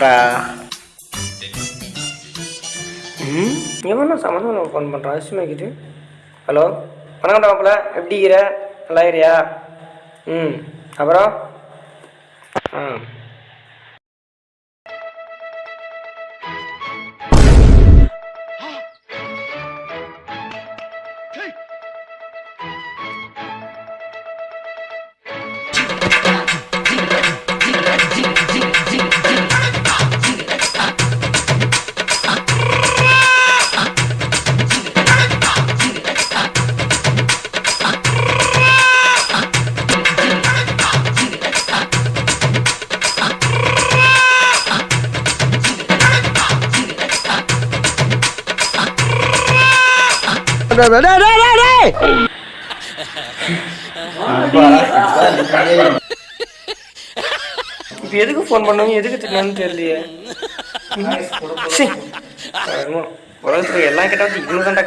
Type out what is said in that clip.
பண்ணுறா ம்? எவனா சம்மந்தம் ஃபோன் பண்ணுறான் அசிமாக்கிட்டு ஹலோ? வணக்கம் டாப்பில் எப்படி இருக்கிற நல்லா இருக்கிறியா ம். அப்புறம்? ஆ. இப்போ எதுக்கு ஃபோன் பண்ணுவீங்க? எதுக்கு திட்டினான்னு தெரியலையே. சரி எல்லாம் கிட்ட வந்து இவ்வளோ தாண்டா